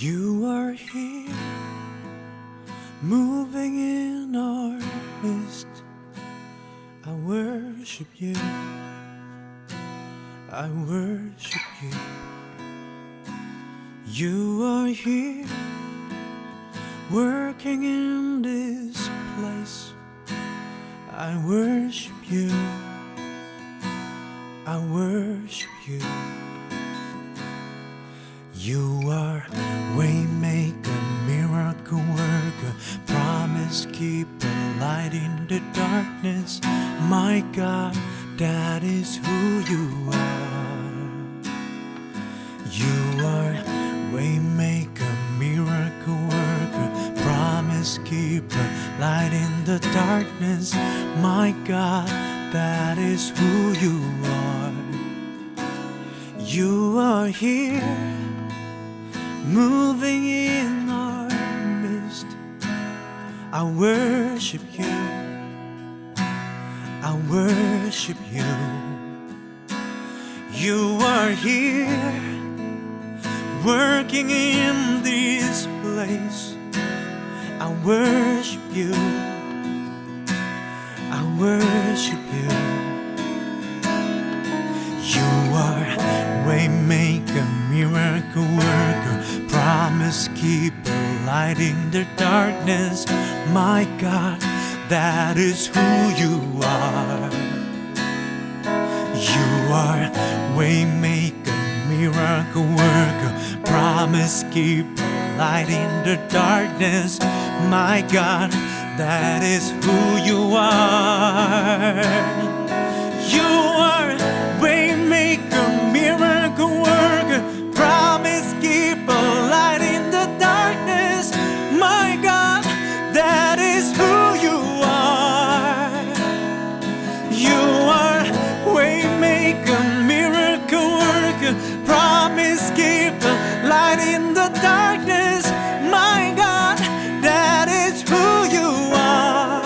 You are here, moving in our midst. I worship you. I worship you. You are here, working in this place. I worship you. I worship you. You are promise keeper, light in the darkness. My God, that is who you are. You are waymaker, miracle worker, promise keeper, light in the darkness. My God, that is who you are. You are here moving in our. I worship you. I worship you. You are here working in this place. I worship you. I worship you. You are waymaker, miracle worker, promise keeper, light in the darkness. My God, that is who you are. You are waymaker, miracle worker, promise keeper, light in the darkness. My God, that is who you are. Promise keeper, light in the darkness. My God, that is who you are.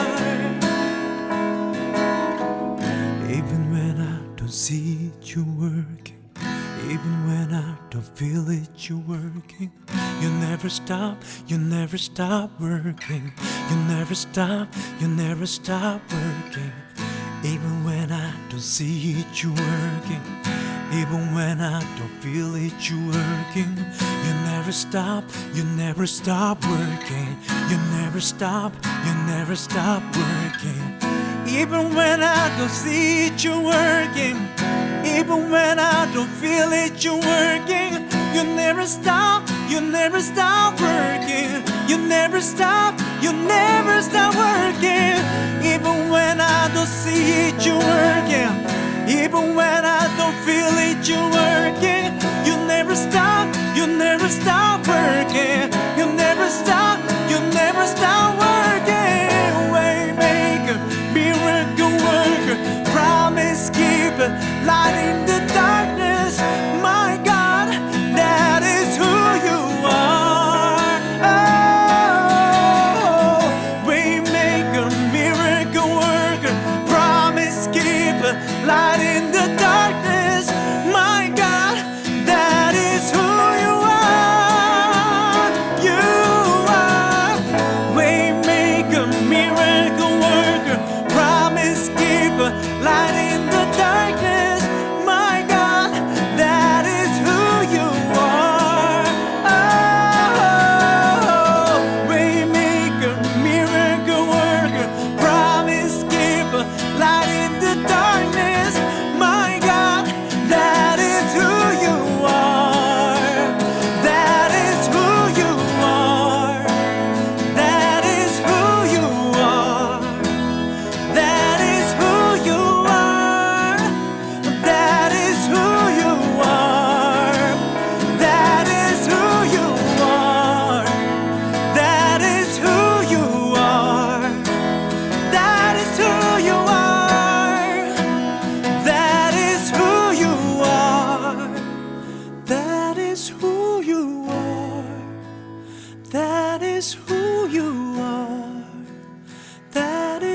Even when I don't see it, you're working. Even when I don't feel it, you're working. You never stop, you never stop working. You never stop, you never stop working. Even when I don't see it, you're working. Even when I don't feel it, you're working. You never stop, you never stop working. You never stop, you never stop working. Even when I don't see it, you're working. Even when I don't feel it, you're working. You never stop, you never stop working. You never stop, you never stop working. when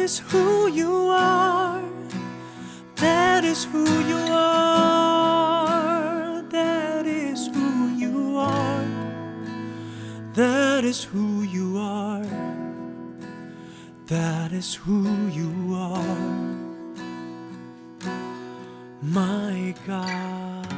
is who you are. That is who you are. That is who you are. is who you are. That is who you are. My God.